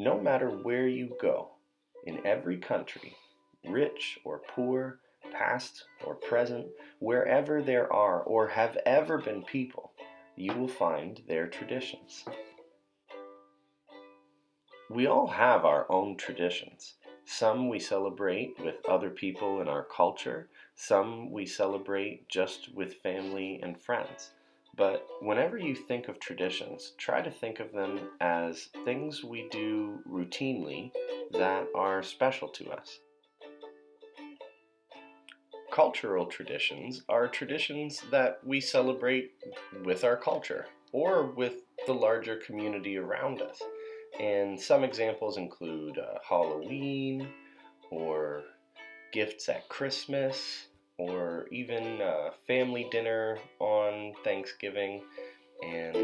No matter where you go, in every country, rich or poor, past or present, wherever there are or have ever been people, you will find their traditions. We all have our own traditions. Some we celebrate with other people in our culture, some we celebrate just with family and friends. But whenever you think of traditions, try to think of them as things we do routinely that are special to us. Cultural traditions are traditions that we celebrate with our culture or with the larger community around us. And some examples include uh, Halloween or gifts at Christmas or even uh, family dinner on Thanksgiving and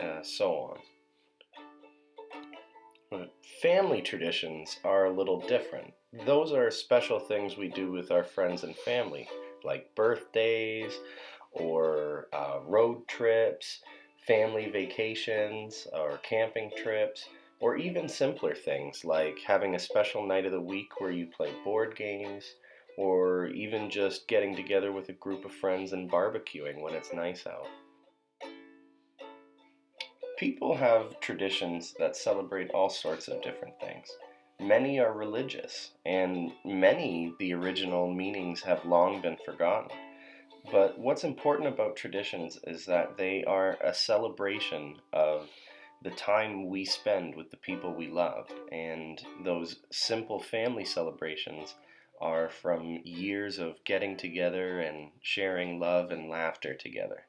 uh, so on. But family traditions are a little different. Those are special things we do with our friends and family, like birthdays or uh, road trips, family vacations, or camping trips, or even simpler things like having a special night of the week where you play board games, or even just getting together with a group of friends and barbecuing when it's nice out. People have traditions that celebrate all sorts of different things. Many are religious, and many the original meanings have long been forgotten. But what's important about traditions is that they are a celebration of the time we spend with the people we love, and those simple family celebrations are from years of getting together and sharing love and laughter together.